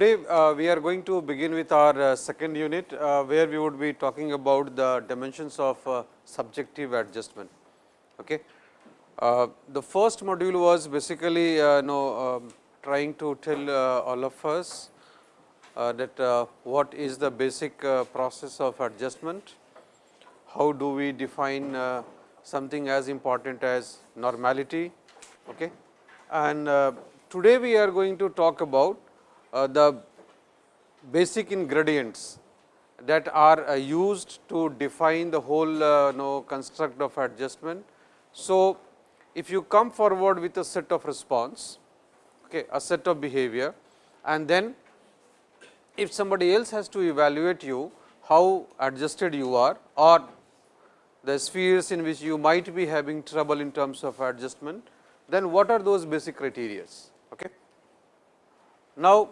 Today, uh, we are going to begin with our uh, second unit, uh, where we would be talking about the dimensions of uh, subjective adjustment. Okay. Uh, the first module was basically uh, know, um, trying to tell all of us that what is the basic process of adjustment, how do we define something as important as normality. Okay. And today, we are going to talk about the basic ingredients that are uh, used to define the whole uh, know, construct of adjustment. So, if you come forward with a set of response, okay, a set of behavior and then if somebody else has to evaluate you how adjusted you are or the spheres in which you might be having trouble in terms of adjustment, then what are those basic criteria. Okay. Now,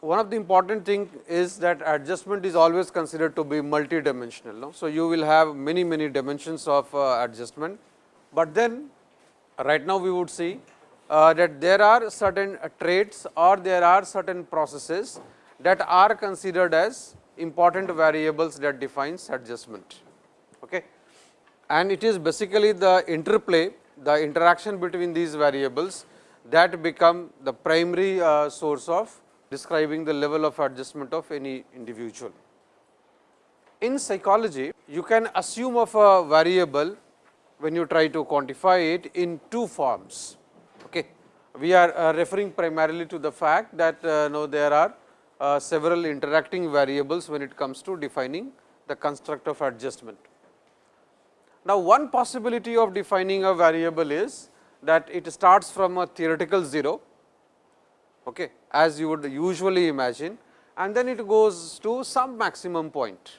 one of the important thing is that adjustment is always considered to be multi-dimensional. No? So, you will have many many dimensions of uh, adjustment, but then right now we would see uh, that there are certain traits or there are certain processes that are considered as important variables that defines adjustment. Okay. And it is basically the interplay, the interaction between these variables that become the primary uh, source of describing the level of adjustment of any individual. In psychology, you can assume of a variable when you try to quantify it in two forms. Okay. We are uh, referring primarily to the fact that uh, no, there are uh, several interacting variables when it comes to defining the construct of adjustment. Now, one possibility of defining a variable is that it starts from a theoretical 0 okay, as you would usually imagine and then it goes to some maximum point.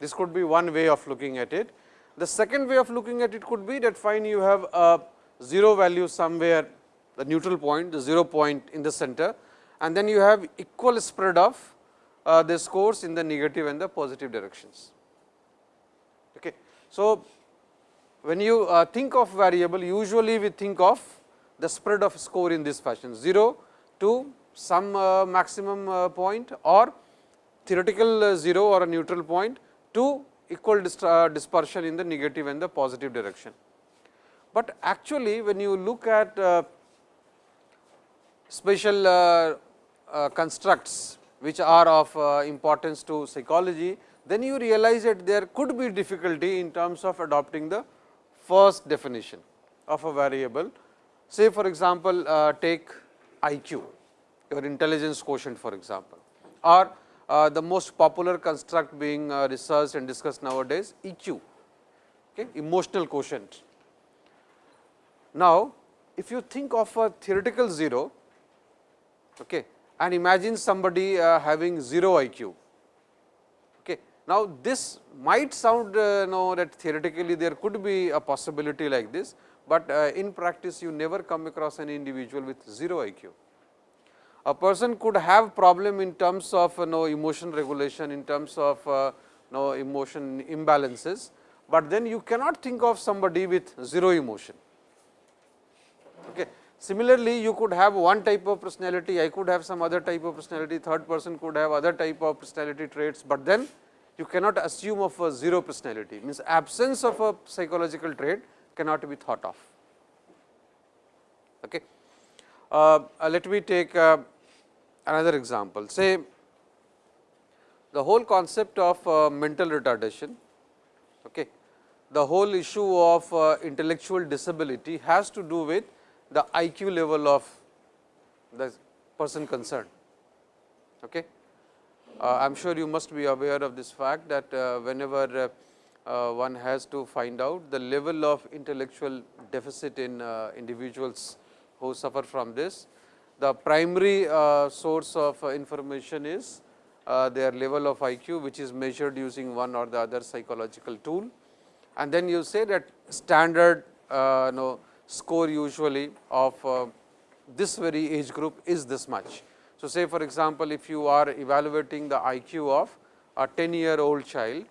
This could be one way of looking at it. The second way of looking at it could be that fine you have a 0 value somewhere the neutral point, the 0 point in the center and then you have equal spread of uh, the scores in the negative and the positive directions. Okay. So, when you uh, think of variable usually we think of the spread of score in this fashion 0 to some uh, maximum uh, point or theoretical uh, 0 or a neutral point to equal dispersion in the negative and the positive direction. But actually when you look at special constructs which are of importance to psychology, then you realize that there could be difficulty in terms of adopting the first definition of a variable. Say for example, take IQ, your intelligence quotient for example, or uh, the most popular construct being uh, researched and discussed nowadays EQ, okay, emotional quotient. Now, if you think of a theoretical 0 okay, and imagine somebody uh, having 0 IQ. Okay. Now, this might sound uh, know that theoretically there could be a possibility like this, but uh, in practice you never come across an individual with 0 IQ. A person could have problem in terms of you know, emotion regulation, in terms of uh, you know, emotion imbalances, but then you cannot think of somebody with 0 emotion. Okay. Similarly, you could have one type of personality, I could have some other type of personality, third person could have other type of personality traits, but then you cannot assume of a 0 personality, means absence of a psychological trait cannot be thought of. Okay. Uh, uh, let me take uh, another example. Say the whole concept of uh, mental retardation, okay. the whole issue of uh, intellectual disability has to do with the IQ level of the person concerned. Okay. Uh, I am sure you must be aware of this fact that whenever one has to find out the level of intellectual deficit in uh, individuals who suffer from this. The primary uh, source of information is their level of IQ, which is measured using one or the other psychological tool. And then you say that standard uh, know, score usually of uh, this very age group is this much. So, say for example, if you are evaluating the IQ of a 10 year old child,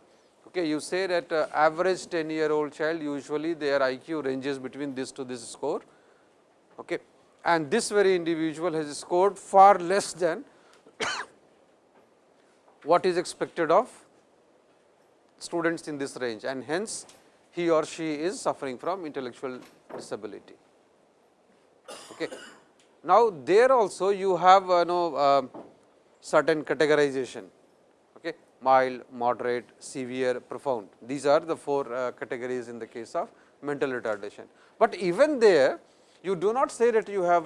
Okay, you say that uh, average 10 year old child usually their IQ ranges between this to this score okay. and this very individual has scored far less than what is expected of students in this range and hence he or she is suffering from intellectual disability. Okay. Now, there also you have uh, know, uh, certain categorization mild, moderate, severe, profound. These are the four uh, categories in the case of mental retardation. But even there you do not say that you have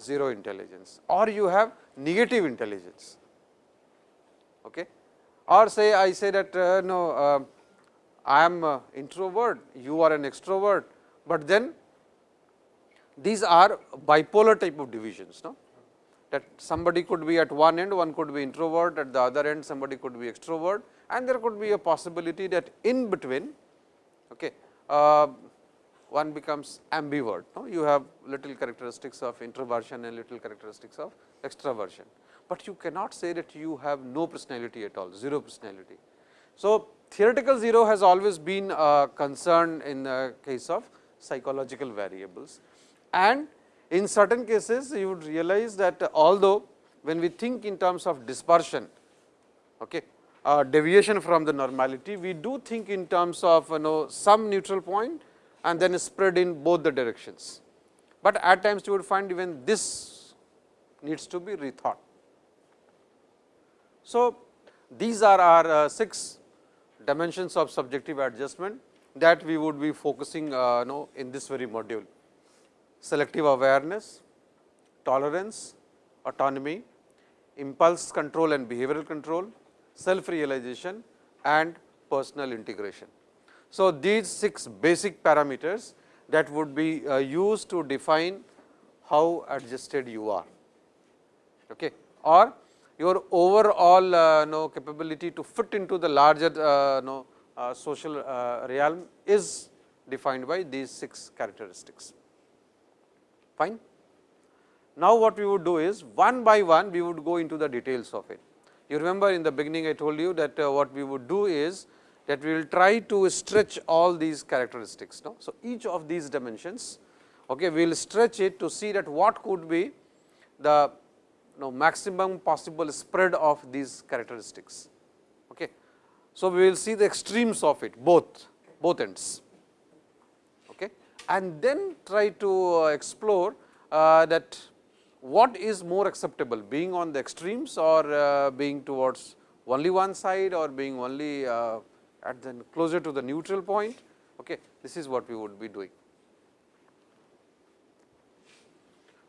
0 intelligence or you have negative intelligence. Okay. Or say I say that uh, no, uh, I am introvert, you are an extrovert, but then these are bipolar type of divisions. No? That somebody could be at one end, one could be introvert, at the other end somebody could be extrovert and there could be a possibility that in between okay, uh, one becomes ambivert. No? You have little characteristics of introversion and little characteristics of extraversion, but you cannot say that you have no personality at all, 0 personality. So, theoretical 0 has always been a concern in the case of psychological variables and in certain cases you would realize that although when we think in terms of dispersion, okay, uh, deviation from the normality, we do think in terms of you know some neutral point and then spread in both the directions. But at times you would find even this needs to be rethought. So, these are our uh, 6 dimensions of subjective adjustment that we would be focusing uh, know in this very module selective awareness, tolerance, autonomy, impulse control and behavioral control, self realization and personal integration. So, these 6 basic parameters that would be uh, used to define how adjusted you are okay, or your overall uh, know, capability to fit into the larger uh, know, uh, social uh, realm is defined by these 6 characteristics. Fine. Now, what we would do is one by one we would go into the details of it. You remember in the beginning I told you that uh, what we would do is that we will try to stretch all these characteristics. No? So, each of these dimensions okay, we will stretch it to see that what could be the you know, maximum possible spread of these characteristics. Okay. So, we will see the extremes of it both, both ends. And then try to uh, explore uh, that what is more acceptable being on the extremes or uh, being towards only one side or being only at the closer to the neutral point. Okay. This is what we would be doing.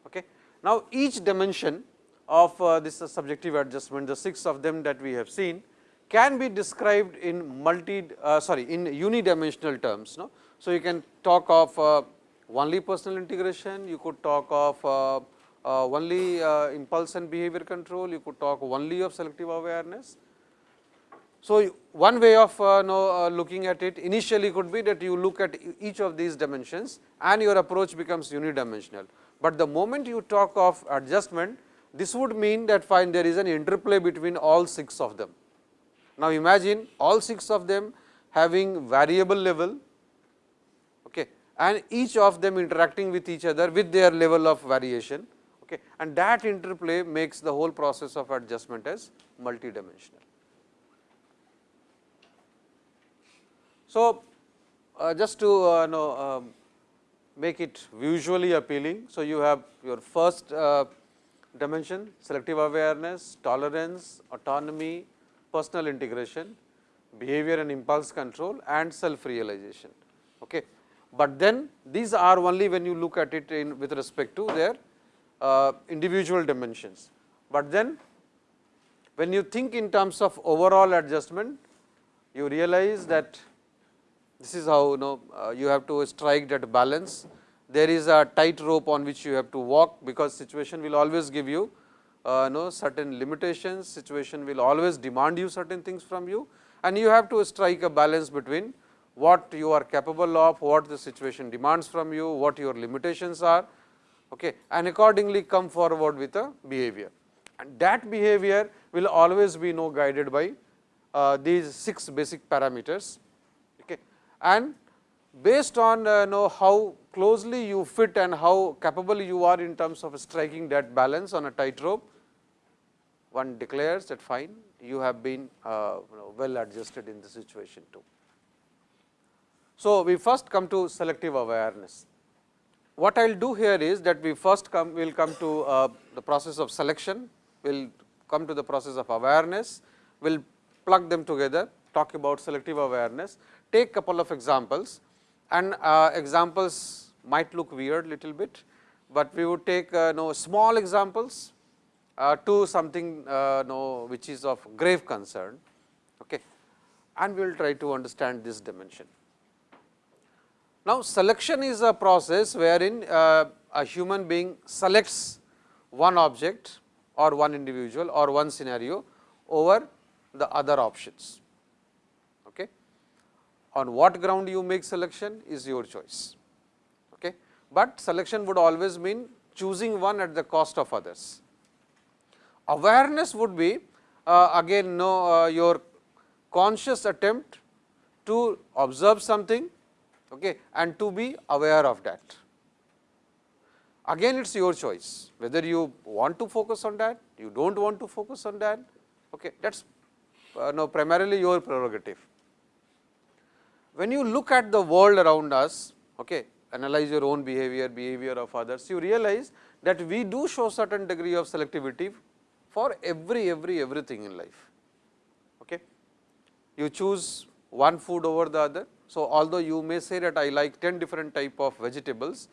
Okay. Now, each dimension of this subjective adjustment, the 6 of them that we have seen can be described in multi uh, sorry in unidimensional terms. No? So, you can talk of uh, only personal integration, you could talk of uh, uh, only impulse and behavior control, you could talk only of selective awareness, so, one way of uh, know, uh, looking at it initially could be that you look at each of these dimensions and your approach becomes unidimensional, but the moment you talk of adjustment this would mean that fine there is an interplay between all 6 of them. Now, imagine all 6 of them having variable level and each of them interacting with each other with their level of variation okay, and that interplay makes the whole process of adjustment as multidimensional. So, uh, just to uh, know um, make it visually appealing. So, you have your first uh, dimension selective awareness, tolerance, autonomy, personal integration, behavior and impulse control and self realization. Okay. But then these are only when you look at it in with respect to their uh, individual dimensions. But then when you think in terms of overall adjustment, you realize that this is how you know uh, you have to strike that balance. There is a tight rope on which you have to walk, because situation will always give you uh, know certain limitations, situation will always demand you certain things from you and you have to strike a balance between what you are capable of, what the situation demands from you, what your limitations are okay, and accordingly come forward with a behavior. And that behavior will always be know guided by uh, these 6 basic parameters okay. and based on uh, know how closely you fit and how capable you are in terms of striking that balance on a tightrope, one declares that fine you have been uh, well adjusted in the situation too. So, we first come to selective awareness. What I will do here is that we first come will come to uh, the process of selection, we will come to the process of awareness, we will plug them together, talk about selective awareness, take couple of examples. And uh, examples might look weird little bit, but we would take uh, know small examples uh, to something uh, know which is of grave concern. Okay, and we will try to understand this dimension. Now, selection is a process wherein uh, a human being selects one object or one individual or one scenario over the other options. Okay. On what ground you make selection is your choice, okay. but selection would always mean choosing one at the cost of others. Awareness would be uh, again no uh, your conscious attempt to observe something okay, and to be aware of that. Again it is your choice whether you want to focus on that, you do not want to focus on that, okay, that is uh, no, primarily your prerogative. When you look at the world around us, okay, analyze your own behavior, behavior of others, you realize that we do show certain degree of selectivity for every, every, everything in life. Okay. You choose one food over the other. So, although you may say that I like 10 different type of vegetables,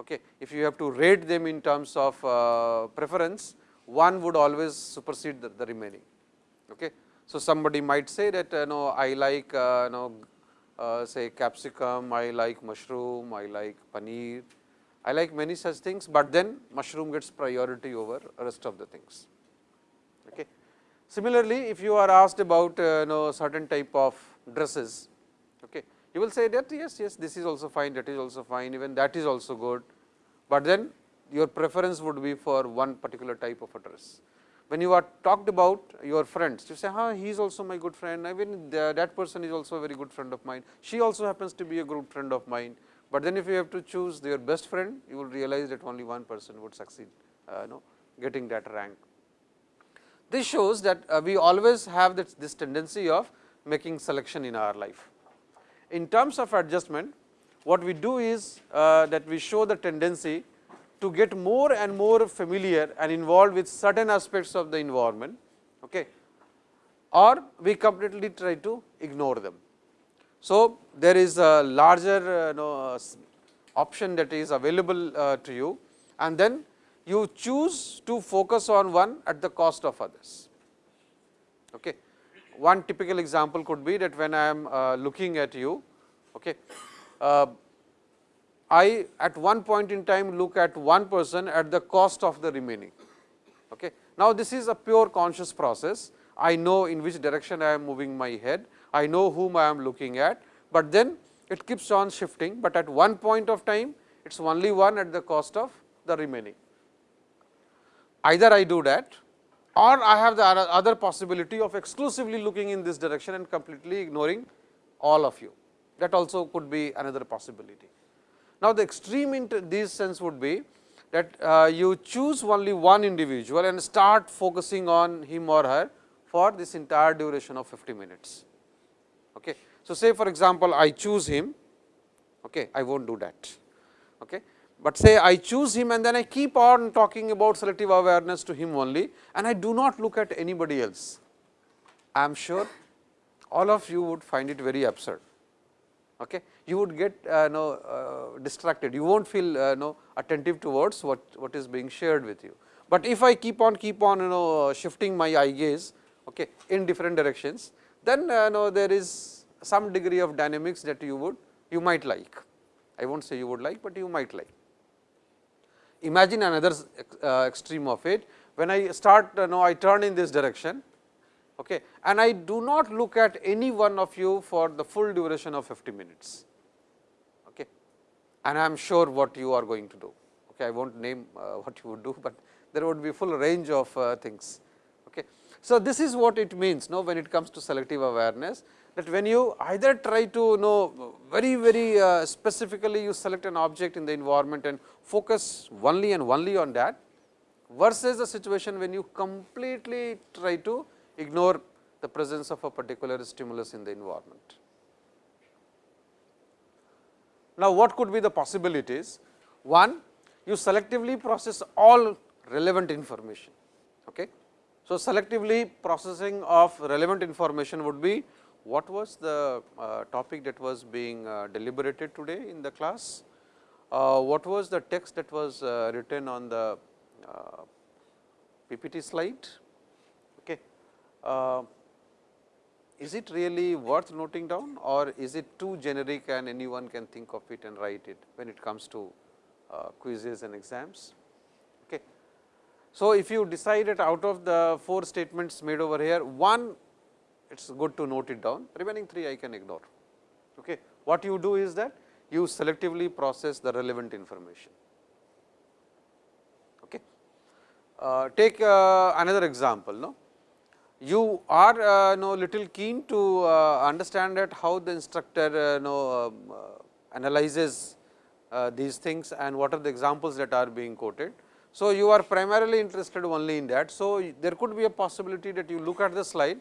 okay, if you have to rate them in terms of uh, preference, one would always supersede the, the remaining. Okay. So, somebody might say that uh, no, I like uh, no, uh, say capsicum, I like mushroom, I like paneer, I like many such things, but then mushroom gets priority over rest of the things. Okay. Similarly, if you are asked about uh, know, certain type of dresses, okay, you will say that yes, yes, this is also fine, that is also fine, even that is also good, but then your preference would be for one particular type of a dress when you are talked about your friends, you say, huh, he is also my good friend, I mean that person is also a very good friend of mine, she also happens to be a good friend of mine. But then if you have to choose your best friend, you will realize that only one person would succeed, uh, know, getting that rank. This shows that uh, we always have this, this tendency of making selection in our life. In terms of adjustment, what we do is uh, that we show the tendency to get more and more familiar and involved with certain aspects of the environment okay, or we completely try to ignore them. So, there is a larger uh, know, uh, option that is available uh, to you and then you choose to focus on one at the cost of others. Okay. One typical example could be that when I am uh, looking at you, okay, uh, I at one point in time look at one person at the cost of the remaining. Okay. Now, this is a pure conscious process. I know in which direction I am moving my head, I know whom I am looking at, but then it keeps on shifting, but at one point of time it is only one at the cost of the remaining. Either I do that or I have the other possibility of exclusively looking in this direction and completely ignoring all of you. That also could be another possibility. Now, the extreme in this sense would be that uh, you choose only one individual and start focusing on him or her for this entire duration of 50 minutes. Okay. So, say for example, I choose him, okay, I will not do that. Okay. But say I choose him and then I keep on talking about selective awareness to him only and I do not look at anybody else. I am sure all of you would find it very absurd okay, you would get uh, know, uh, distracted, you will not feel uh, know, attentive towards what, what is being shared with you. But if I keep on keep on you know shifting my eye gaze okay, in different directions, then uh, know, there is some degree of dynamics that you would you might like. I will not say you would like, but you might like. Imagine another uh, extreme of it, when I start you know I turn in this direction okay, and I do not look at any one of you for the full duration of 50 minutes. Okay. And I am sure what you are going to do. Okay. I will not name uh, what you would do, but there would be full range of uh, things. Okay. So, this is what it means no, when it comes to selective awareness that when you either try to know very very uh, specifically you select an object in the environment and focus only and only on that versus the situation when you completely try to ignore the presence of a particular stimulus in the environment. Now, what could be the possibilities? One, you selectively process all relevant information. Okay. So, selectively processing of relevant information would be what was the uh, topic that was being uh, deliberated today in the class, uh, what was the text that was uh, written on the uh, PPT slide. Okay. Uh, is it really worth noting down or is it too generic and anyone can think of it and write it when it comes to quizzes and exams. Okay. So, if you decide it out of the four statements made over here, one it is good to note it down, remaining 3 I can ignore. Okay. What you do is that you selectively process the relevant information. Okay. Uh, take uh, another example. No? You are uh, no little keen to uh, understand that how the instructor uh, no, um, uh, analyzes these things and what are the examples that are being quoted. So, you are primarily interested only in that. So, there could be a possibility that you look at the slide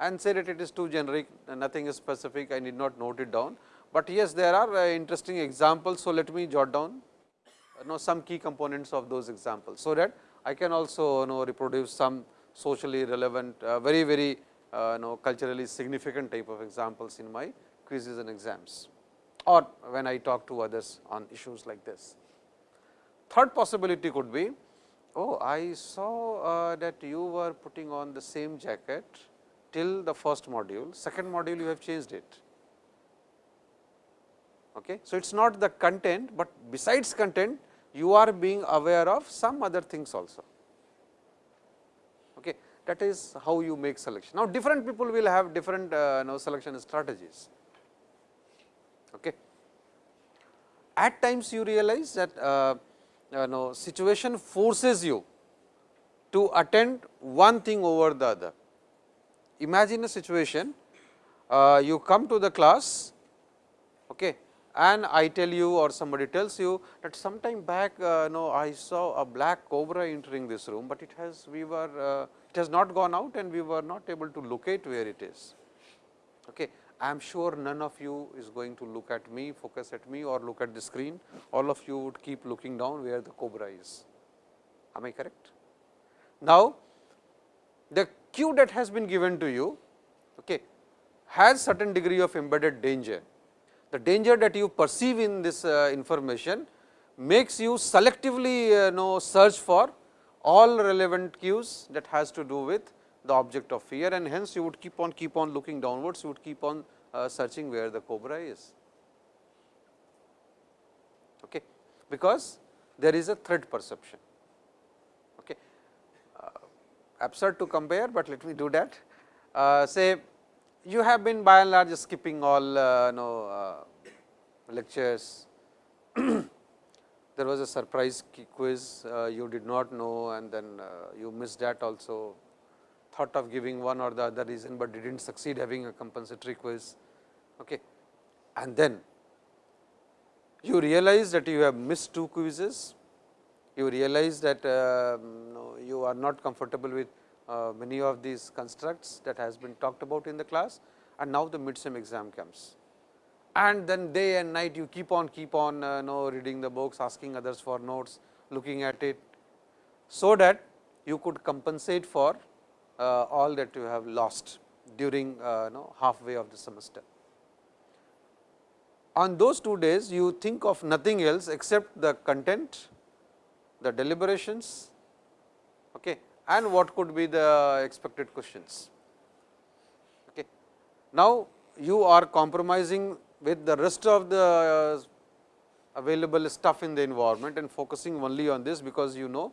and say that it is too generic, nothing is specific, I need not note it down. But yes, there are uh, interesting examples. So, let me jot down know some key components of those examples. So, that I can also know reproduce some socially relevant, uh, very very uh, know culturally significant type of examples in my quizzes and exams or when I talk to others on issues like this. Third possibility could be, oh I saw uh, that you were putting on the same jacket till the first module, second module you have changed it. Okay. So, it is not the content, but besides content you are being aware of some other things also. Okay. That is how you make selection. Now, different people will have different uh, know, selection strategies. Okay. At times you realize that uh, know, situation forces you to attend one thing over the other imagine a situation uh, you come to the class okay, and I tell you or somebody tells you that sometime back uh, no I saw a black cobra entering this room, but it has we were uh, it has not gone out and we were not able to locate where it is. Okay. I am sure none of you is going to look at me, focus at me or look at the screen, all of you would keep looking down where the cobra is. Am I correct? Now, the that has been given to you okay, has certain degree of embedded danger. The danger that you perceive in this uh, information makes you selectively uh, know search for all relevant cues that has to do with the object of fear and hence you would keep on keep on looking downwards, you would keep on uh, searching where the cobra is. Okay. Because there is a threat perception absurd to compare, but let me do that. Uh, say you have been by and large skipping all uh, know, uh, lectures. there was a surprise quiz uh, you did not know and then uh, you missed that also. Thought of giving one or the other reason, but did not succeed having a compensatory quiz. Okay. And then you realize that you have missed two quizzes you realize that uh, you are not comfortable with uh, many of these constructs that has been talked about in the class and now the midsem exam comes. And then day and night you keep on keep on uh, know reading the books, asking others for notes, looking at it, so that you could compensate for uh, all that you have lost during uh, know halfway of the semester. On those two days you think of nothing else except the content the deliberations and what could be the expected questions. Okay. Now, you are compromising with the rest of the uh, available stuff in the environment and focusing only on this, because you know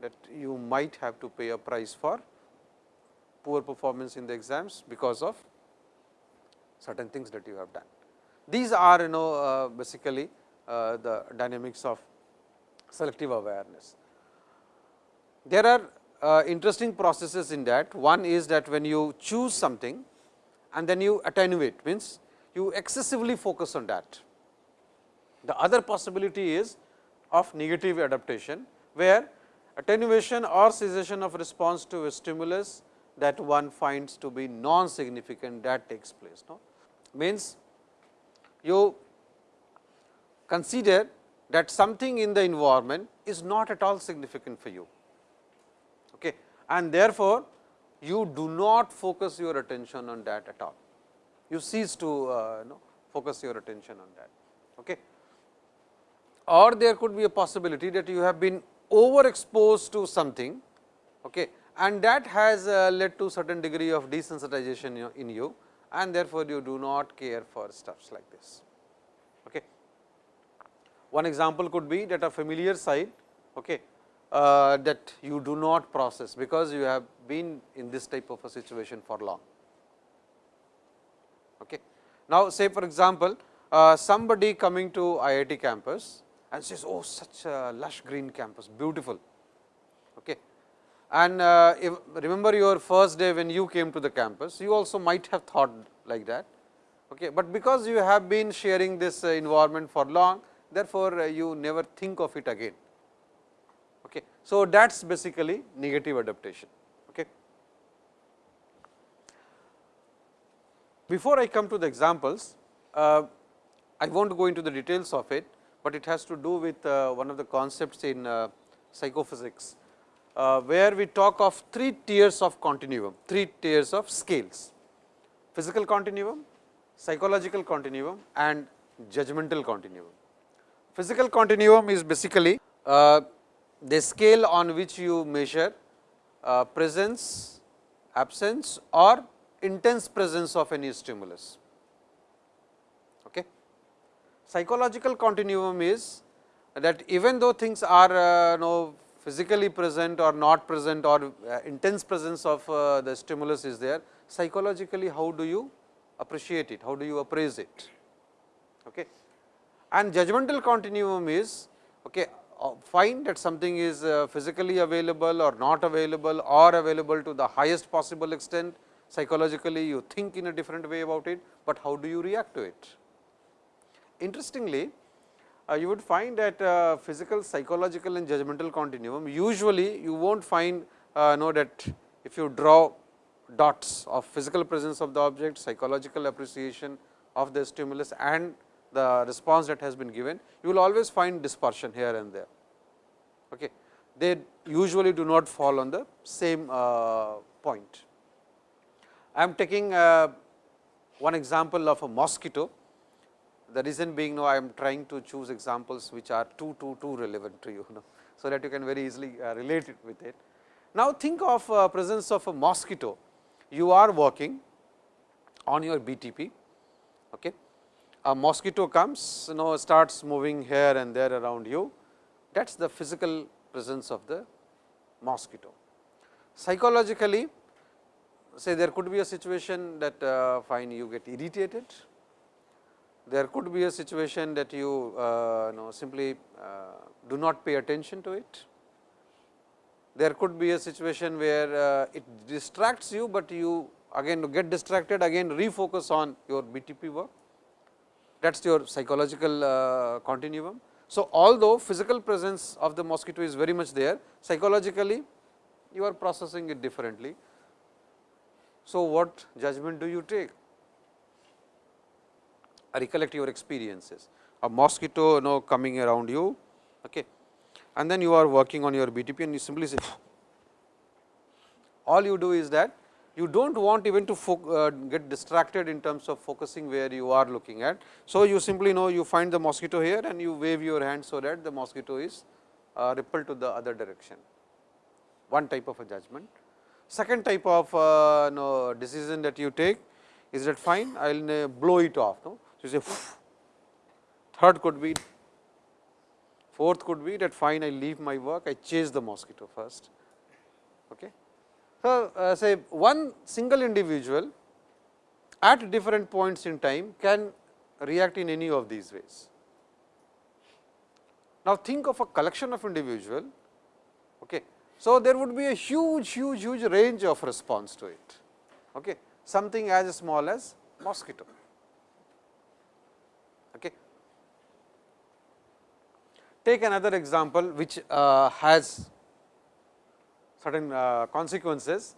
that you might have to pay a price for poor performance in the exams because of certain things that you have done. These are you know uh, basically uh, the dynamics of selective awareness. There are uh, interesting processes in that. One is that when you choose something and then you attenuate means you excessively focus on that. The other possibility is of negative adaptation, where attenuation or cessation of response to a stimulus that one finds to be non-significant that takes place. No? Means you consider that something in the environment is not at all significant for you. And therefore, you do not focus your attention on that at all. You cease to uh, know, focus your attention on that. Okay. Or there could be a possibility that you have been overexposed to something okay, and that has uh, led to certain degree of desensitization in you and therefore, you do not care for stuffs like this. Okay. One example could be that a familiar sight okay, uh, that you do not process, because you have been in this type of a situation for long. Okay. Now, say for example, uh, somebody coming to IIT campus and says, oh such a lush green campus, beautiful. Okay. And uh, if, remember your first day when you came to the campus, you also might have thought like that. Okay. But because you have been sharing this uh, environment for long, therefore, uh, you never think of it again. So, that is basically negative adaptation. Okay. Before I come to the examples, uh, I will not go into the details of it, but it has to do with uh, one of the concepts in uh, psychophysics uh, where we talk of three tiers of continuum, three tiers of scales, physical continuum, psychological continuum and judgmental continuum. Physical continuum is basically uh, the scale on which you measure uh, presence, absence or intense presence of any stimulus. Okay. Psychological continuum is that even though things are uh, know, physically present or not present or uh, intense presence of uh, the stimulus is there, psychologically how do you appreciate it, how do you appraise it. Okay. And judgmental continuum is okay, find that something is uh, physically available or not available or available to the highest possible extent, psychologically you think in a different way about it, but how do you react to it. Interestingly, uh, you would find that uh, physical, psychological and judgmental continuum usually you will not find uh, know that if you draw dots of physical presence of the object, psychological appreciation of the stimulus and the response that has been given, you will always find dispersion here and there. Okay. They usually do not fall on the same uh, point. I am taking uh, one example of a mosquito the reason being now I am trying to choose examples which are too too too relevant to you, know, so that you can very easily uh, relate it with it. Now, think of uh, presence of a mosquito, you are working on your BTP, okay. A mosquito comes you know starts moving here and there around you, that is the physical presence of the mosquito. Psychologically, say there could be a situation that uh, fine you get irritated, there could be a situation that you uh, know simply uh, do not pay attention to it. There could be a situation where uh, it distracts you, but you again get distracted again refocus on your BTP work that is your psychological uh, continuum. So, although physical presence of the mosquito is very much there psychologically you are processing it differently. So, what judgment do you take? recollect your experiences. A mosquito you know coming around you okay. and then you are working on your BTP and you simply say all you do is that you do not want even to uh, get distracted in terms of focusing where you are looking at. So, you simply know you find the mosquito here and you wave your hand, so that the mosquito is uh, repelled to the other direction, one type of a judgment. Second type of uh, decision that you take is that fine, I will uh, blow it off. No? So, you say third could be fourth could be that fine I leave my work I chase the mosquito first. Okay. So, uh, say one single individual at different points in time can react in any of these ways. Now, think of a collection of individual. Okay. So, there would be a huge, huge, huge range of response to it. Okay. Something as small as mosquito. Okay. Take another example which uh, has certain uh, consequences.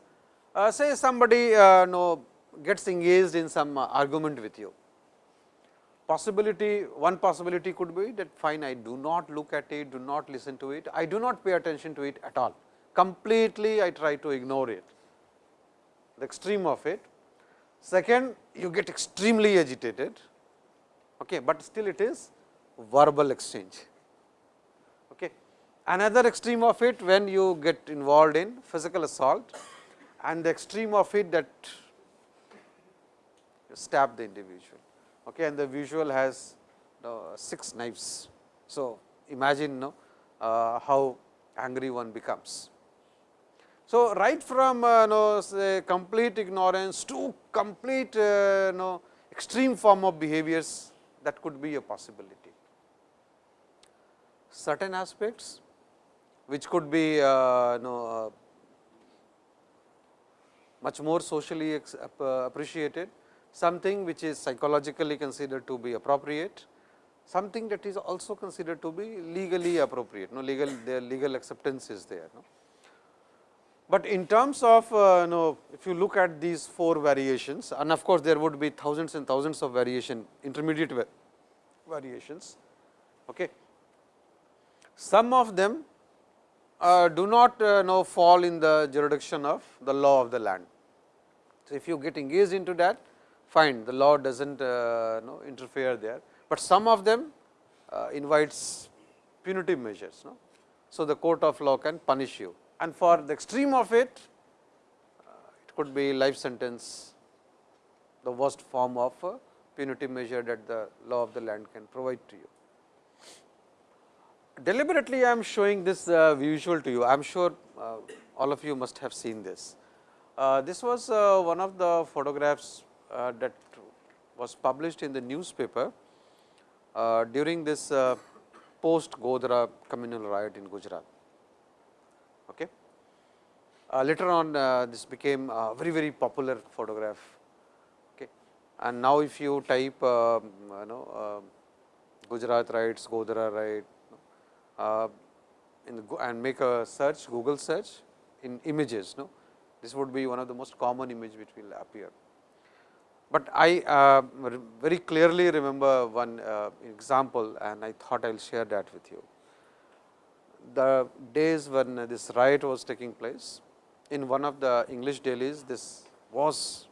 Uh, say somebody uh, know, gets engaged in some argument with you. Possibility, one possibility could be that fine, I do not look at it, do not listen to it, I do not pay attention to it at all. Completely I try to ignore it, the extreme of it. Second, you get extremely agitated, okay, but still it is verbal exchange. Another extreme of it when you get involved in physical assault and the extreme of it that you stab the individual okay, and the visual has uh, 6 knives. So, imagine no, uh, how angry one becomes. So, right from uh, no, complete ignorance to complete uh, no, extreme form of behaviors that could be a possibility. Certain aspects which could be uh, no, uh, much more socially appreciated something which is psychologically considered to be appropriate, something that is also considered to be legally appropriate, no legal their legal acceptance is there. No? But in terms of uh, know, if you look at these four variations and of course, there would be thousands and thousands of variation intermediate variations. Okay. Some of them uh, do not uh, know fall in the jurisdiction of the law of the land. So, if you get engaged into that fine the law does not uh, know, interfere there, but some of them uh, invites punitive measures. No? So, the court of law can punish you and for the extreme of it, uh, it could be life sentence, the worst form of punitive measure that the law of the land can provide to you. Deliberately I am showing this uh, visual to you, I am sure uh, all of you must have seen this. Uh, this was uh, one of the photographs uh, that was published in the newspaper uh, during this post Godhra communal riot in Gujarat. Okay. later on this became a very very popular photograph okay. and now if you type you know Gujarat riots, Godhra riot uh, the, and make a search Google search in images. No? This would be one of the most common image which will appear. But I uh, very clearly remember one uh, example and I thought I will share that with you. The days when this riot was taking place, in one of the English dailies, this was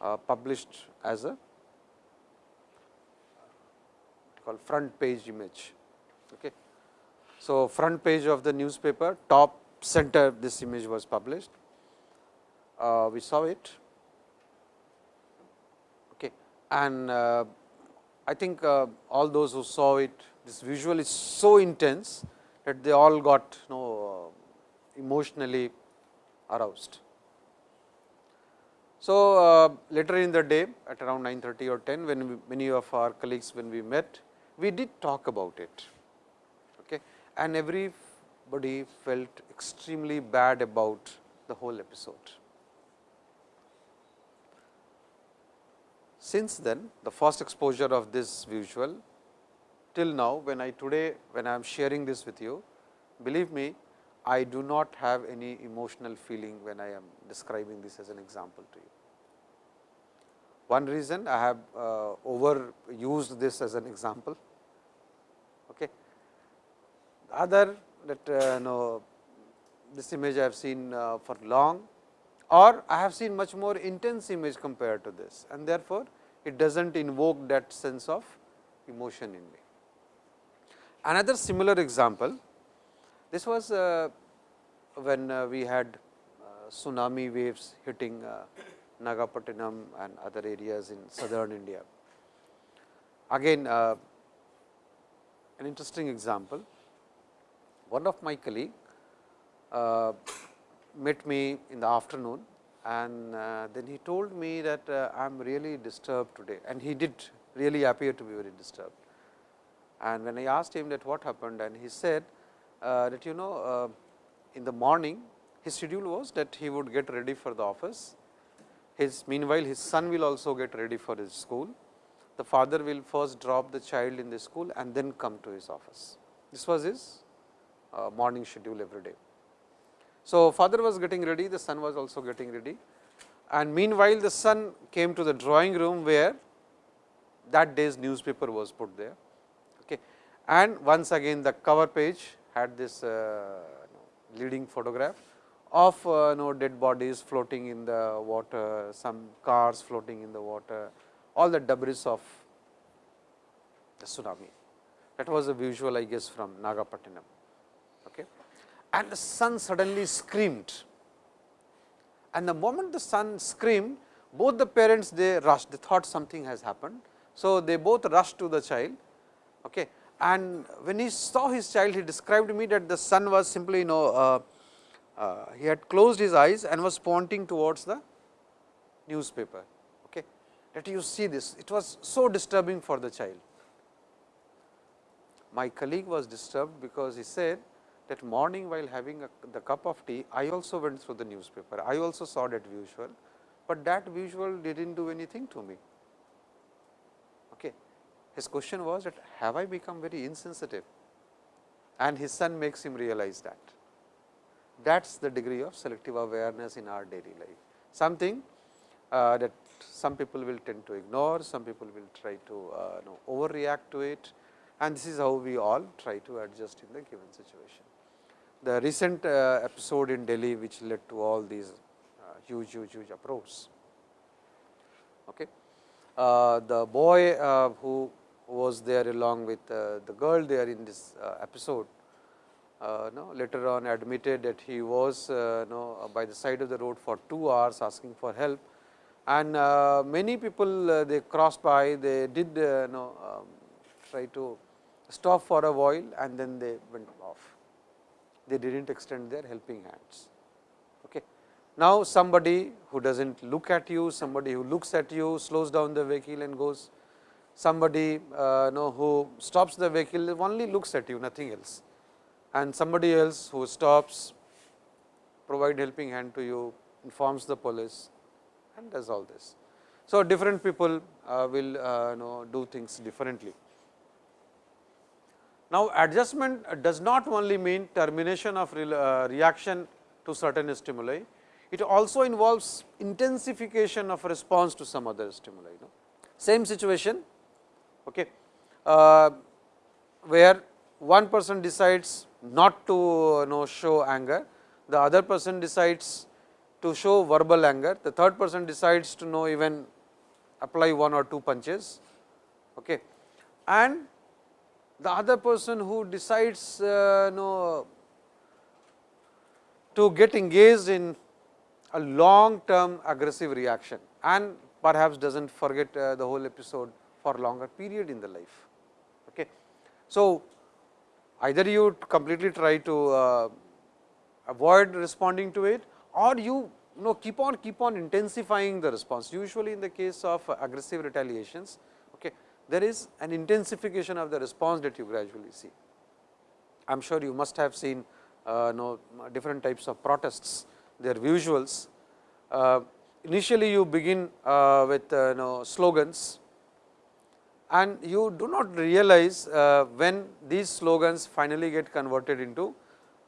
uh, published as a called front page image. Okay. So, front page of the newspaper, top center this image was published. Uh, we saw it okay. and uh, I think uh, all those who saw it this visual is so intense that they all got you know uh, emotionally aroused. So, uh, later in the day at around 9:30 or 10 when we, many of our colleagues when we met we did talk about it and everybody felt extremely bad about the whole episode. Since then, the first exposure of this visual till now when I today when I am sharing this with you, believe me I do not have any emotional feeling when I am describing this as an example to you. One reason I have uh, overused this as an example. Other that uh, know, this image I have seen uh, for long or I have seen much more intense image compared to this and therefore, it does not invoke that sense of emotion in me. Another similar example, this was uh, when uh, we had uh, tsunami waves hitting uh, Nagapattinam and other areas in southern India. Again uh, an interesting example, one of my colleague uh, met me in the afternoon and uh, then he told me that uh, I am really disturbed today and he did really appear to be very disturbed. And when I asked him that what happened and he said uh, that you know uh, in the morning his schedule was that he would get ready for the office. His meanwhile, his son will also get ready for his school. The father will first drop the child in the school and then come to his office. This was his morning schedule every day. So, father was getting ready, the son was also getting ready and meanwhile, the son came to the drawing room where that day's newspaper was put there. Okay. And once again the cover page had this uh, leading photograph of uh, you know, dead bodies floating in the water, some cars floating in the water, all the debris of the tsunami. That was a visual I guess from Nagapattinam. And the son suddenly screamed and the moment the son screamed, both the parents they rushed, they thought something has happened. So, they both rushed to the child. Okay. And when he saw his child, he described to me that the son was simply you know, uh, uh, he had closed his eyes and was pointing towards the newspaper. Okay. That you see this, it was so disturbing for the child. My colleague was disturbed because he said that morning while having a, the cup of tea, I also went through the newspaper. I also saw that visual, but that visual did not do anything to me. Okay. His question was that have I become very insensitive and his son makes him realize that. That is the degree of selective awareness in our daily life. Something uh, that some people will tend to ignore, some people will try to uh, know, overreact to it and this is how we all try to adjust in the given situation. The recent uh, episode in Delhi which led to all these uh, huge, huge, huge uproars. Okay. Uh, the boy uh, who was there along with uh, the girl there in this uh, episode, no, later on admitted that he was no, by the side of the road for 2 hours asking for help and many people they crossed by, they did no, um, try to stop for a while and then they went off. They did not extend their helping hands. Okay. Now, somebody who does not look at you, somebody who looks at you, slows down the vehicle and goes, somebody uh, know who stops the vehicle only looks at you, nothing else. And somebody else who stops, provide helping hand to you, informs the police and does all this. So, different people uh, will uh, know do things differently. Now, adjustment does not only mean termination of re, uh, reaction to certain stimuli, it also involves intensification of response to some other stimuli. You know. Same situation okay, uh, where one person decides not to you know, show anger, the other person decides to show verbal anger, the third person decides to you know even apply one or two punches. Okay. And the other person who decides uh, know, to get engaged in a long term aggressive reaction and perhaps does not forget uh, the whole episode for a longer period in the life. Okay. So, either you completely try to uh, avoid responding to it or you know keep on keep on intensifying the response. Usually, in the case of aggressive retaliations, there is an intensification of the response that you gradually see. I am sure you must have seen uh, know, different types of protests, their visuals. Uh, initially, you begin uh, with uh, know, slogans and you do not realize uh, when these slogans finally get converted into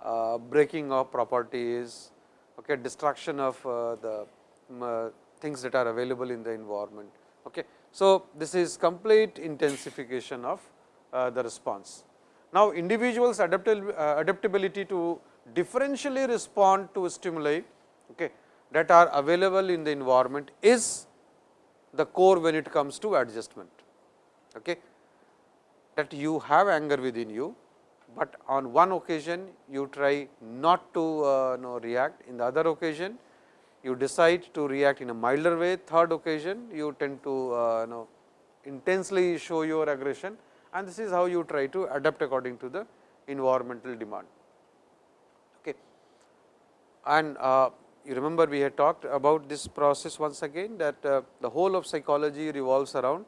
uh, breaking of properties, okay, destruction of the um, things that are available in the environment. Okay. So, this is complete intensification of uh, the response. Now, individuals uh, adaptability to differentially respond to stimuli okay, that are available in the environment is the core when it comes to adjustment. Okay. That you have anger within you, but on one occasion you try not to uh, know, react, in the other occasion you decide to react in a milder way, third occasion you tend to uh, know intensely show your aggression and this is how you try to adapt according to the environmental demand. Okay. And uh, you remember we had talked about this process once again that uh, the whole of psychology revolves around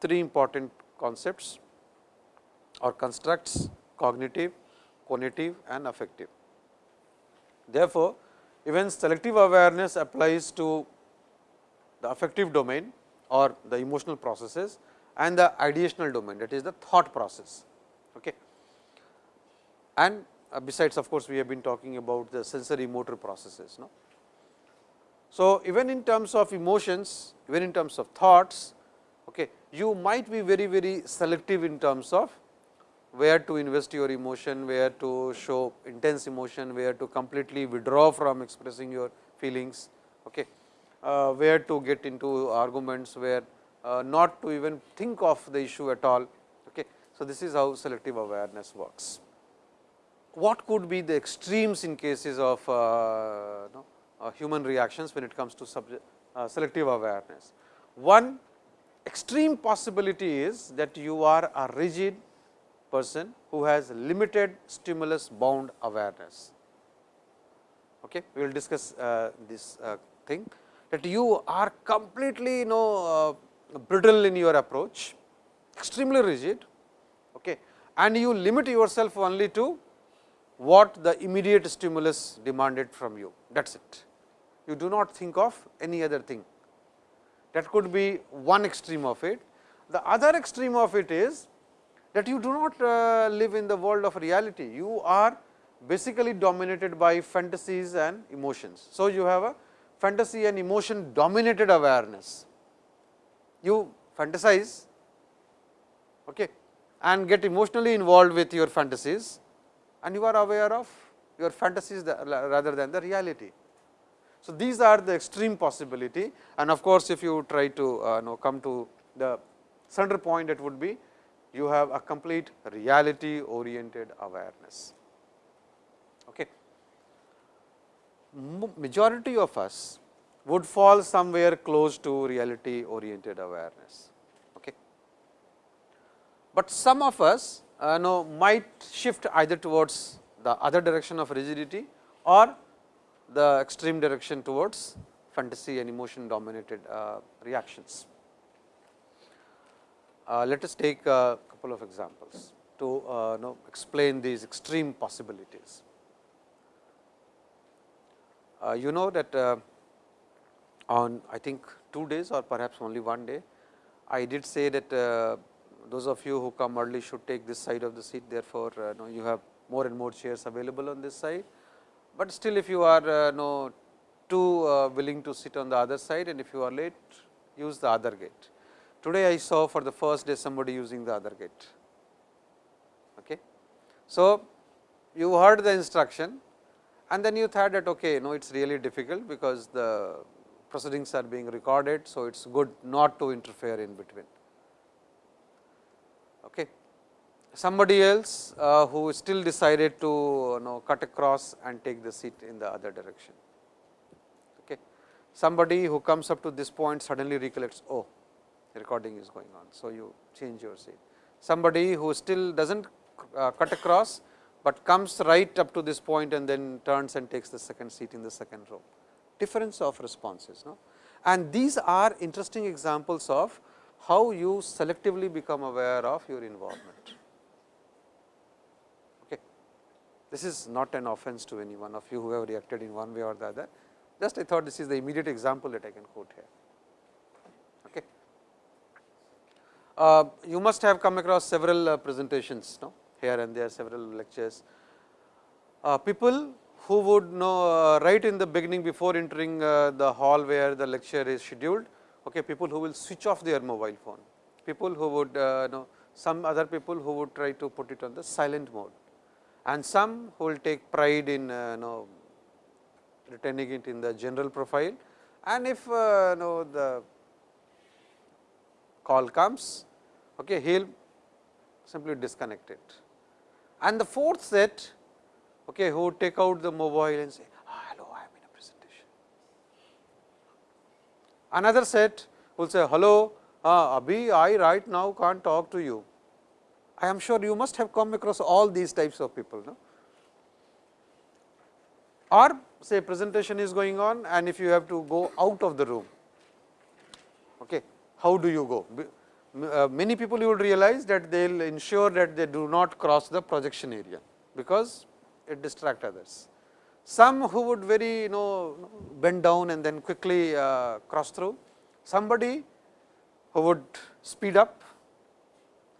three important concepts or constructs cognitive, conative and affective. Therefore, even selective awareness applies to the affective domain or the emotional processes and the ideational domain that is the thought process. Okay. And uh, besides of course, we have been talking about the sensory motor processes. No? So, even in terms of emotions, even in terms of thoughts, okay, you might be very, very selective in terms of where to invest your emotion, where to show intense emotion, where to completely withdraw from expressing your feelings, okay, uh, where to get into arguments, where uh, not to even think of the issue at all. Okay. So, this is how selective awareness works. What could be the extremes in cases of uh, uh, human reactions when it comes to uh, selective awareness? One extreme possibility is that you are a rigid person who has limited stimulus bound awareness. Okay. We will discuss uh, this uh, thing that you are completely you know uh, brittle in your approach, extremely rigid okay, and you limit yourself only to what the immediate stimulus demanded from you that is it. You do not think of any other thing that could be one extreme of it. The other extreme of it is that you do not uh, live in the world of reality, you are basically dominated by fantasies and emotions. So, you have a fantasy and emotion dominated awareness. You fantasize okay, and get emotionally involved with your fantasies and you are aware of your fantasies rather than the reality. So, these are the extreme possibility and of course, if you try to uh, know come to the center point it would be you have a complete reality oriented awareness. Okay. Majority of us would fall somewhere close to reality oriented awareness. Okay. But some of us uh, know might shift either towards the other direction of rigidity or the extreme direction towards fantasy and emotion dominated uh, reactions. Uh, let us take a couple of examples to uh, know explain these extreme possibilities. Uh, you know that uh, on I think two days or perhaps only one day, I did say that uh, those of you who come early should take this side of the seat. Therefore, uh, know you have more and more chairs available on this side, but still if you are uh, know too willing to sit on the other side and if you are late use the other gate. Today I saw for the first day somebody using the other gate. Okay. So, you heard the instruction and then you thought that okay, no, it is really difficult because the proceedings are being recorded. So, it is good not to interfere in between. Okay. Somebody else uh, who still decided to you know, cut across and take the seat in the other direction. Okay. Somebody who comes up to this point suddenly recollects, oh, recording is going on. So, you change your seat. Somebody who still does not uh, cut across, but comes right up to this point and then turns and takes the second seat in the second row difference of responses. No? And these are interesting examples of how you selectively become aware of your involvement. Okay. This is not an offense to any one of you who have reacted in one way or the other. Just I thought this is the immediate example that I can quote here. Okay. Uh, you must have come across several uh, presentations no? here and there several lectures. Uh, people who would know uh, right in the beginning before entering uh, the hall where the lecture is scheduled, okay, people who will switch off their mobile phone, people who would uh, know some other people who would try to put it on the silent mode and some who will take pride in know retaining it in the general profile and if know the call comes, okay, he will simply disconnect it. And the fourth set okay, who take out the mobile and say, ah, hello, I am in a presentation. Another set will say, hello, uh, Abhi, I right now can't talk to you. I am sure you must have come across all these types of people. No? Or say presentation is going on and if you have to go out of the room, okay, how do you go? Uh, many people you will realize that they will ensure that they do not cross the projection area, because it distract others. Some who would very you know bend down and then quickly uh, cross through, somebody who would speed up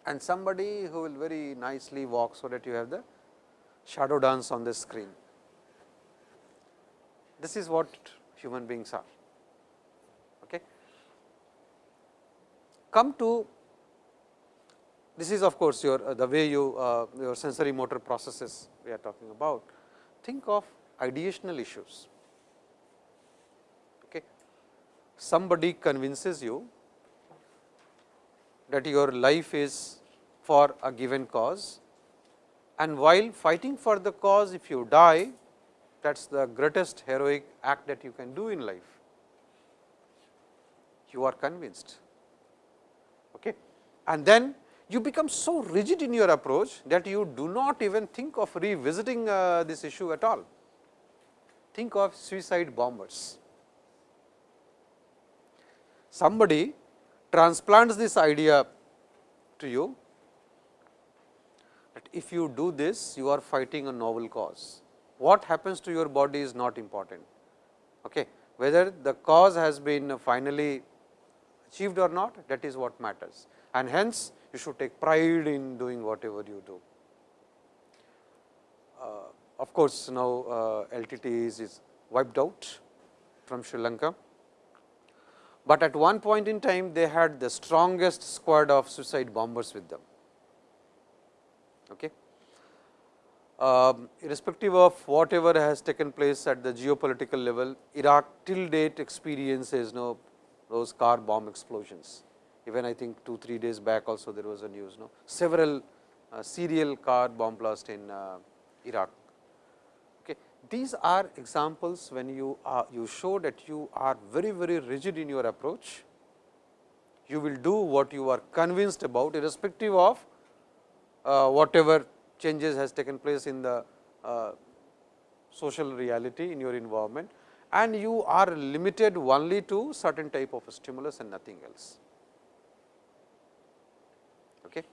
and somebody who will very nicely walk, so that you have the shadow dance on the screen. This is what human beings are. Okay. Come to this is of course, your uh, the way you uh, your sensory motor processes we are talking about. Think of ideational issues. Okay. Somebody convinces you that your life is for a given cause and while fighting for the cause if you die that is the greatest heroic act that you can do in life. You are convinced. And then you become so rigid in your approach that you do not even think of revisiting uh, this issue at all. Think of suicide bombers. Somebody transplants this idea to you that if you do this, you are fighting a novel cause. What happens to your body is not important. Okay. Whether the cause has been finally achieved or not, that is what matters. And hence, you should take pride in doing whatever you do. Uh, of course, now uh, LTT is, is wiped out from Sri Lanka but at one point in time they had the strongest squad of suicide bombers with them. Okay. Um, irrespective of whatever has taken place at the geopolitical level, Iraq till date experiences you know, those car bomb explosions. Even I think 2 3 days back also there was a news, no? several uh, serial car bomb blast in uh, Iraq these are examples when you are you show that you are very very rigid in your approach. You will do what you are convinced about irrespective of uh, whatever changes has taken place in the uh, social reality in your environment and you are limited only to certain type of stimulus and nothing else. Okay.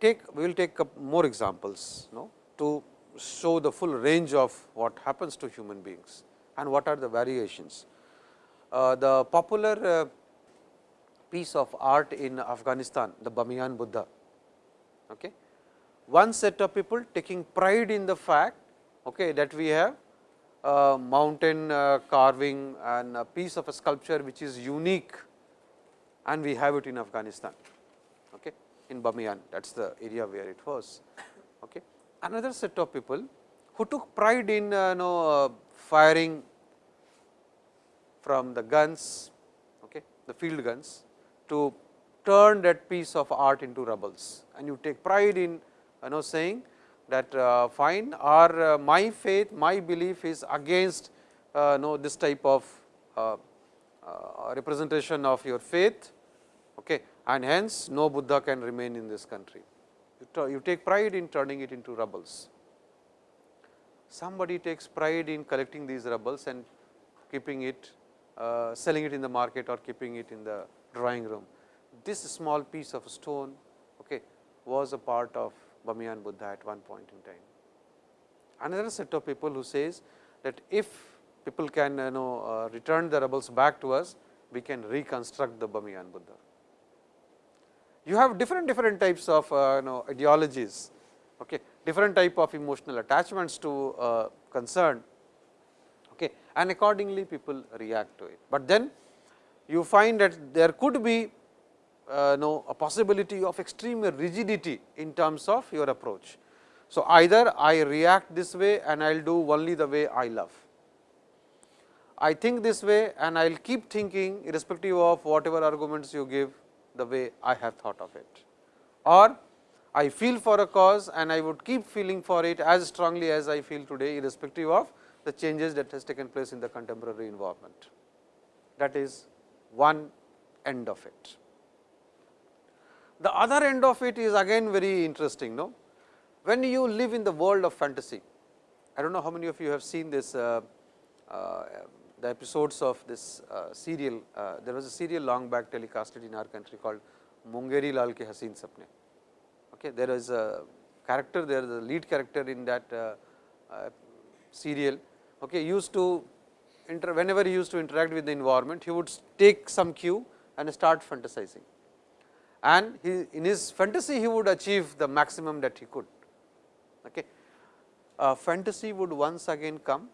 Take we will take up more examples. No? to show the full range of what happens to human beings and what are the variations. Uh, the popular uh, piece of art in Afghanistan, the Bamiyan Buddha. Okay. One set of people taking pride in the fact okay, that we have a mountain uh, carving and a piece of a sculpture which is unique and we have it in Afghanistan, in Bamiyan that is the area where it was. Okay. Another set of people who took pride in uh, know, uh, firing from the guns, okay, the field guns to turn that piece of art into rebels and you take pride in you know saying that uh, fine or uh, my faith, my belief is against uh, know this type of uh, uh, representation of your faith and hence no Buddha can remain in this country you take pride in turning it into rubbles. Somebody takes pride in collecting these rubbles and keeping it, uh, selling it in the market or keeping it in the drawing room. This small piece of stone okay, was a part of Bamiyan Buddha at one point in time. Another set of people who says that if people can you know uh, return the rubbles back to us, we can reconstruct the Bamiyan Buddha you have different different types of uh, you know ideologies, okay, different type of emotional attachments to uh, concern okay, and accordingly people react to it. But then you find that there could be uh, no a possibility of extreme rigidity in terms of your approach. So, either I react this way and I will do only the way I love. I think this way and I will keep thinking irrespective of whatever arguments you give the way I have thought of it. Or I feel for a cause and I would keep feeling for it as strongly as I feel today irrespective of the changes that has taken place in the contemporary environment. That is one end of it. The other end of it is again very interesting. No? When you live in the world of fantasy, I do not know how many of you have seen this uh, uh, the episodes of this uh, serial, uh, there was a serial long back telecasted in our country called Mungeri Lal ke Haseen Sapne. Okay, there is a character there, the lead character in that uh, uh, serial, okay, used to inter whenever he used to interact with the environment, he would take some cue and start fantasizing. and he, in his fantasy he would achieve the maximum that he could. Okay. Uh, fantasy would once again come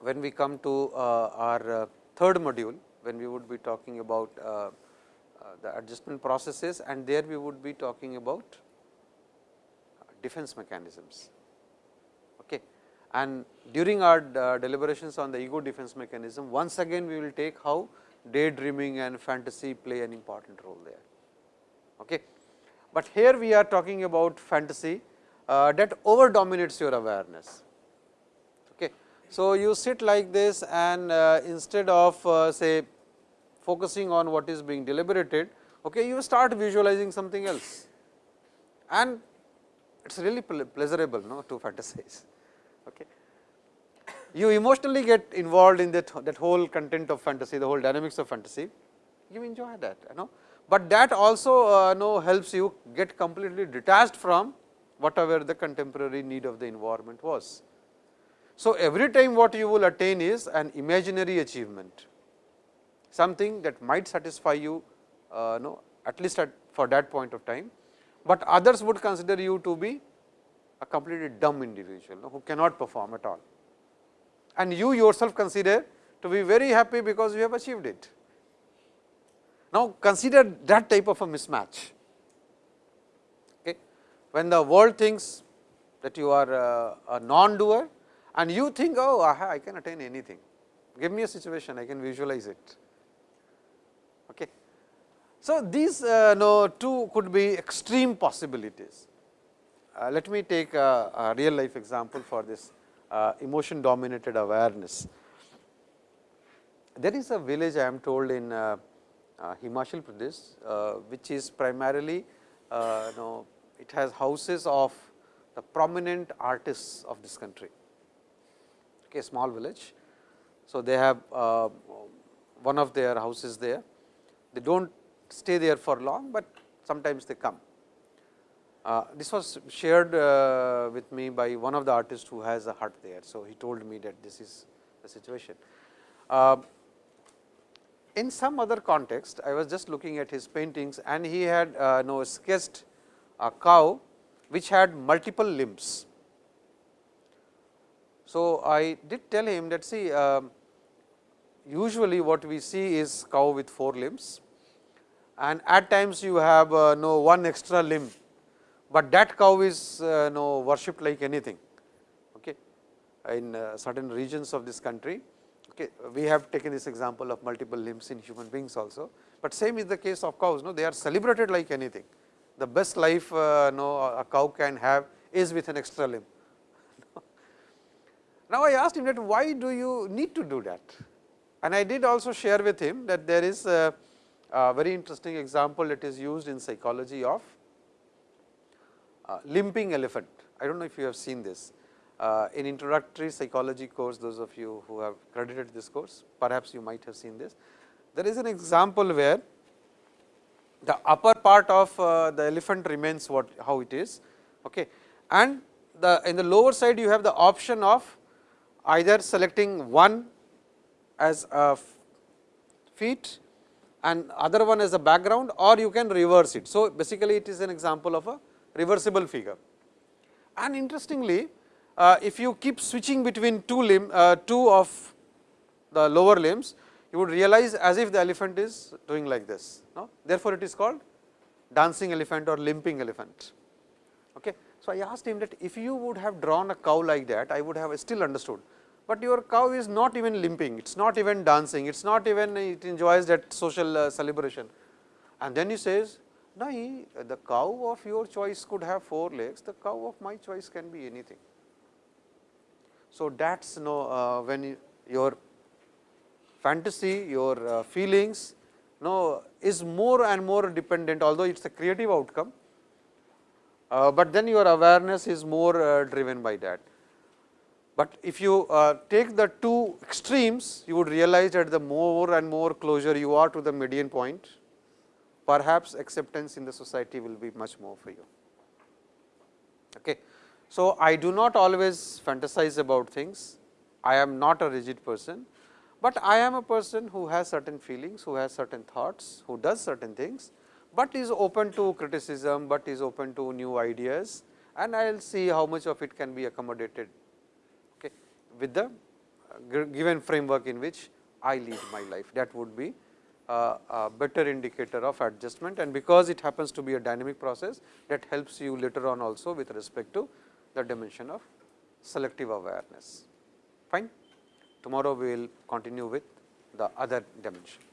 when we come to uh, our uh, third module, when we would be talking about uh, the adjustment processes and there we would be talking about defense mechanisms. Okay. And during our deliberations on the ego defense mechanism, once again we will take how daydreaming and fantasy play an important role there. Okay. But here we are talking about fantasy uh, that over dominates your awareness. So, you sit like this and uh, instead of uh, say focusing on what is being deliberated, okay, you start visualizing something else and it is really pleasurable no, to fantasize. Okay. You emotionally get involved in that, that whole content of fantasy, the whole dynamics of fantasy, you enjoy that. You know but that also uh, know helps you get completely detached from whatever the contemporary need of the environment was. So, every time what you will attain is an imaginary achievement, something that might satisfy you uh, know at least at for that point of time, but others would consider you to be a completely dumb individual know, who cannot perform at all. And you yourself consider to be very happy because you have achieved it. Now, consider that type of a mismatch. Okay. When the world thinks that you are a, a non-doer and you think, oh, I can attain anything, give me a situation, I can visualize it. Okay. So, these uh, no, two could be extreme possibilities. Uh, let me take a, a, real life example for this uh, emotion dominated awareness. There is a village I am told in uh, uh, Himachal Pradesh, uh, which is primarily know, it has houses of the prominent artists of this country, okay, small village. So, they have one of their houses there. They do not stay there for long, but sometimes they come. Uh, this was shared uh, with me by one of the artists who has a hut there. So, he told me that this is the situation. Uh, in some other context, I was just looking at his paintings and he had uh, know, sketched a cow which had multiple limbs. So, I did tell him that see uh, usually what we see is cow with four limbs and at times you have uh, no one extra limb, but that cow is uh, no worshipped like anything okay, in uh, certain regions of this country. Okay, we have taken this example of multiple limbs in human beings also, but same is the case of cows. No, they are celebrated like anything. The best life uh, no, a cow can have is with an extra limb. Now, I asked him that why do you need to do that? And I did also share with him that there is a, a very interesting example that is used in psychology of uh, limping elephant. I do not know if you have seen this uh, in introductory psychology course, those of you who have credited this course, perhaps you might have seen this. There is an example where the upper part of uh, the elephant remains what how it is okay. and the in the lower side you have the option of either selecting one as a feet and other one as a background or you can reverse it. So, basically it is an example of a reversible figure and interestingly uh, if you keep switching between two limb, uh, two of the lower limbs, you would realize as if the elephant is doing like this. No? Therefore, it is called dancing elephant or limping elephant. Okay. So, I asked him that if you would have drawn a cow like that, I would have still understood, but your cow is not even limping, it is not even dancing, it is not even it enjoys that social uh, celebration. And then he says, no, the cow of your choice could have four legs, the cow of my choice can be anything. So, that is you know, uh, when your fantasy, your uh, feelings you know, is more and more dependent although it is a creative outcome, uh, but then your awareness is more uh, driven by that. But if you uh, take the two extremes, you would realize that the more and more closer you are to the median point, perhaps acceptance in the society will be much more for you. Okay. So, I do not always fantasize about things, I am not a rigid person, but I am a person who has certain feelings, who has certain thoughts, who does certain things, but is open to criticism, but is open to new ideas and I will see how much of it can be accommodated with the uh, given framework in which I lead my life. That would be uh, a better indicator of adjustment and because it happens to be a dynamic process that helps you later on also with respect to the dimension of selective awareness. Fine. Tomorrow we will continue with the other dimension.